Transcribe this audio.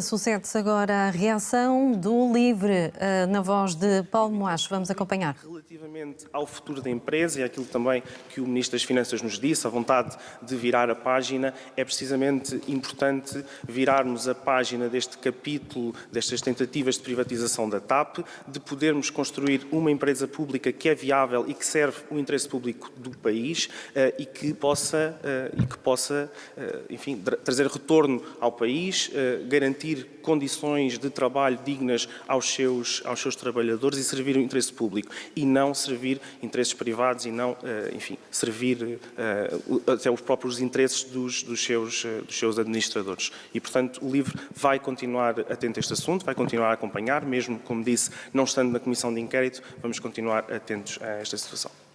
Sucede-se agora a reação do LIVRE uh, na voz de Paulo Moacho. Vamos acompanhar. Relativamente ao futuro da empresa e aquilo também que o Ministro das Finanças nos disse, a vontade de virar a página, é precisamente importante virarmos a página deste capítulo, destas tentativas de privatização da TAP, de podermos construir uma empresa pública que é viável e que serve o interesse público do país uh, e que possa, uh, e que possa enfim, trazer retorno ao país, garantir condições de trabalho dignas aos seus, aos seus trabalhadores e servir o interesse público e não servir interesses privados e não, eh, enfim, servir eh, até os próprios interesses dos, dos, seus, eh, dos seus administradores. E, portanto, o LIVRE vai continuar atento a este assunto, vai continuar a acompanhar, mesmo, como disse, não estando na Comissão de Inquérito, vamos continuar atentos a esta situação.